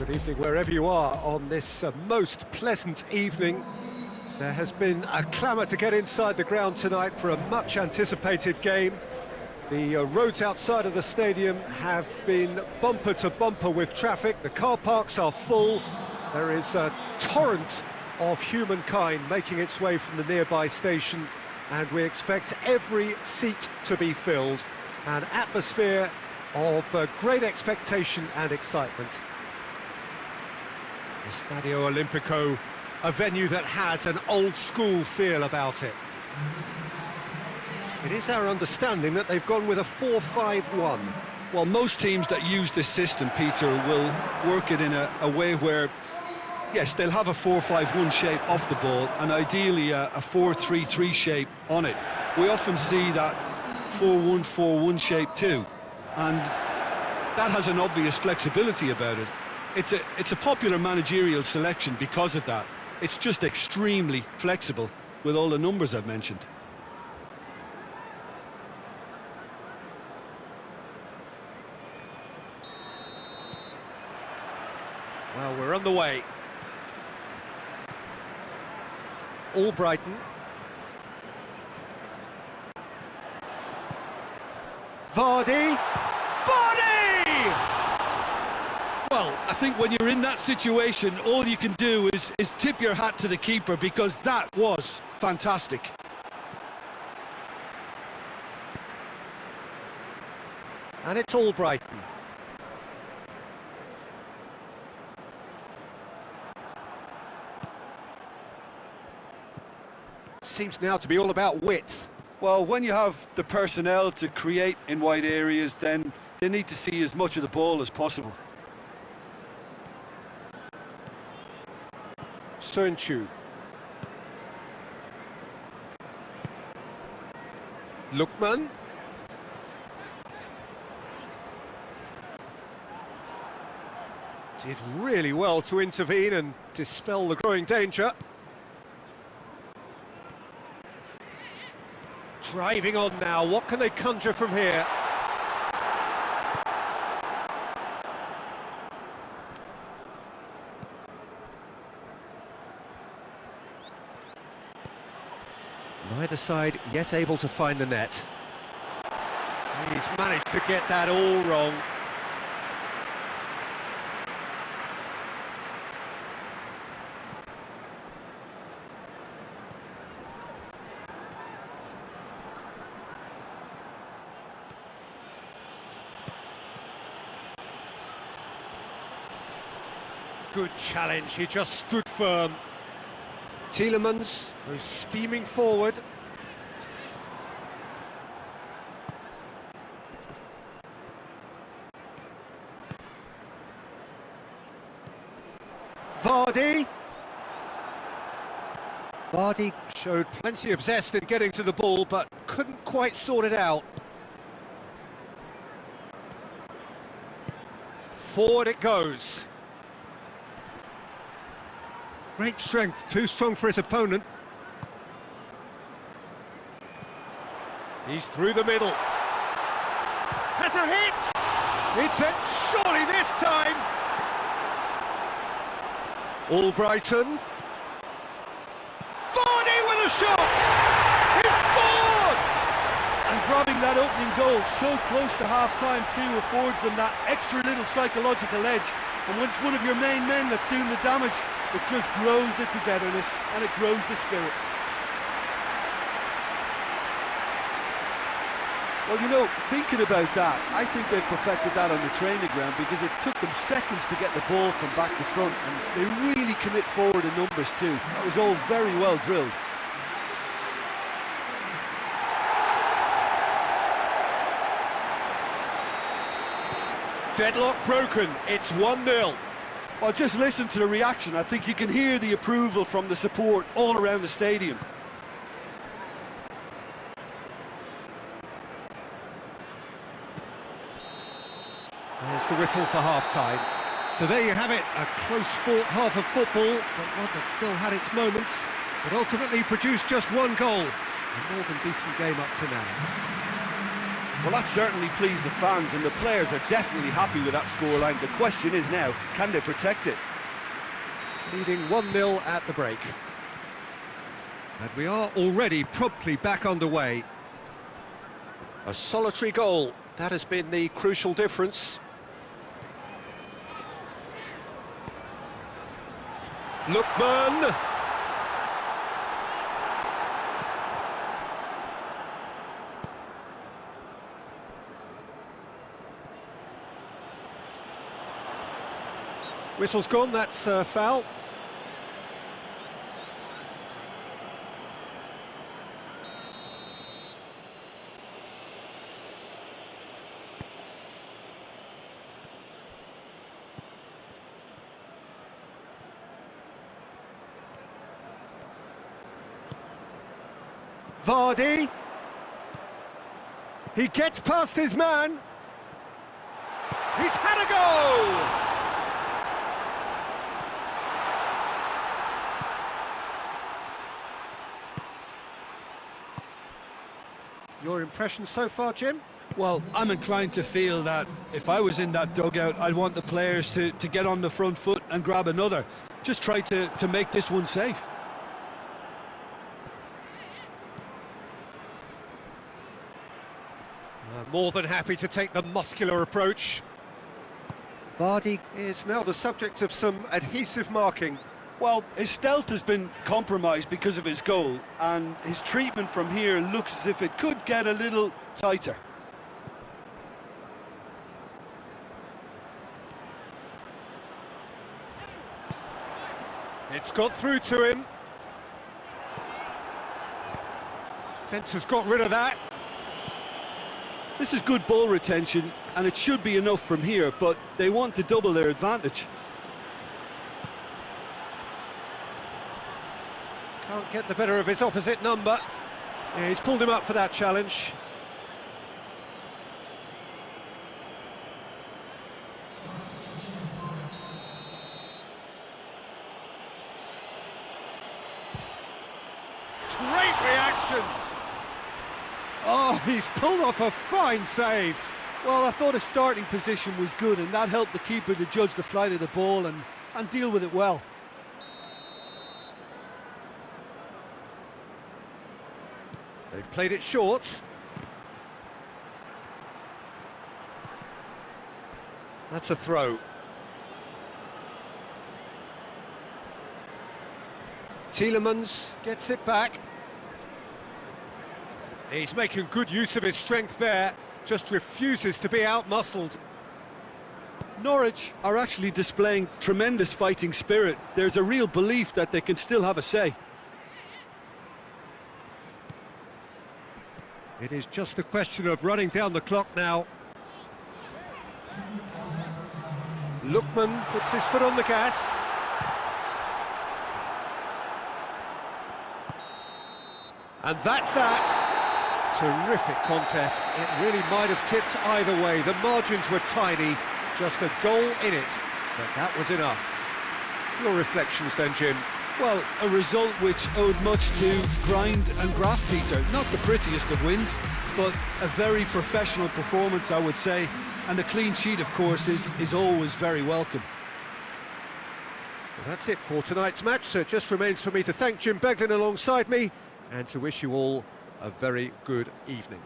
Good evening wherever you are on this uh, most pleasant evening. There has been a clamour to get inside the ground tonight for a much anticipated game. The uh, roads outside of the stadium have been bumper to bumper with traffic. The car parks are full. There is a torrent of humankind making its way from the nearby station and we expect every seat to be filled. An atmosphere of uh, great expectation and excitement. Stadio Olimpico, a venue that has an old-school feel about it. It is our understanding that they've gone with a 4-5-1. Well, most teams that use this system, Peter, will work it in a, a way where, yes, they'll have a 4-5-1 shape off the ball and ideally a 4-3-3 shape on it. We often see that 4-1-4-1 shape too, and that has an obvious flexibility about it. It's a, it's a popular managerial selection because of that. It's just extremely flexible with all the numbers I've mentioned. Well, we're on the way. Albrighton. Vardy! Well, I think when you're in that situation, all you can do is, is tip your hat to the keeper because that was fantastic. And it's Albrighton. Seems now to be all about width. Well, when you have the personnel to create in wide areas, then they need to see as much of the ball as possible. Söyüncü. Lookman. Did really well to intervene and dispel the growing danger. Driving on now, what can they conjure from here? Neither side yet able to find the net. He's managed to get that all wrong. Good challenge, he just stood firm. Tielemans who's steaming forward. Vardy. Vardy showed plenty of zest in getting to the ball, but couldn't quite sort it out. Forward it goes. Great strength, too strong for his opponent. He's through the middle. Has a hit! It's it, surely this time! Albrighton. Vardy with a shot! He scored! And grabbing that opening goal so close to half-time too affords them that extra little psychological edge. And once one of your main men that's doing the damage, it just grows the togetherness and it grows the spirit. Well, you know, thinking about that, I think they've perfected that on the training ground because it took them seconds to get the ball from back to front and they really commit forward in numbers too. That was all very well drilled. Deadlock broken, it's 1-0. Well, just listen to the reaction. I think you can hear the approval from the support all around the stadium. There's the whistle for half-time. So there you have it, a close fought half of football, but one that still had its moments, but ultimately produced just one goal. A more than decent game up to now. Well, that certainly pleased the fans, and the players are definitely happy with that scoreline. The question is now, can they protect it? Leading 1-0 at the break. And we are already promptly back underway. A solitary goal, that has been the crucial difference. Lookman! Whistle's gone, that's uh, foul. Vardy. He gets past his man. He's had a go! Your impression so far, Jim? Well, I'm inclined to feel that if I was in that dugout, I'd want the players to, to get on the front foot and grab another. Just try to, to make this one safe. Uh, more than happy to take the muscular approach. Vardy is now the subject of some adhesive marking. Well, his stealth has been compromised because of his goal, and his treatment from here looks as if it could get a little tighter. It's got through to him. Fence has got rid of that. This is good ball retention, and it should be enough from here, but they want to double their advantage. Can't get the better of his opposite number. Yeah, he's pulled him up for that challenge. Great reaction! Oh, he's pulled off a fine save. Well, I thought his starting position was good, and that helped the keeper to judge the flight of the ball and, and deal with it well. They've played it short. That's a throw. Tielemans gets it back. He's making good use of his strength there, just refuses to be outmuscled. Norwich are actually displaying tremendous fighting spirit. There's a real belief that they can still have a say. It is just a question of running down the clock now. Lookman puts his foot on the gas. And that's that. Terrific contest. It really might have tipped either way. The margins were tiny, just a goal in it, but that was enough. Your reflections then, Jim? Well, a result which owed much to grind and graft, Peter. Not the prettiest of wins, but a very professional performance, I would say. And a clean sheet, of course, is, is always very welcome. Well, that's it for tonight's match, so it just remains for me to thank Jim Beglin alongside me and to wish you all a very good evening.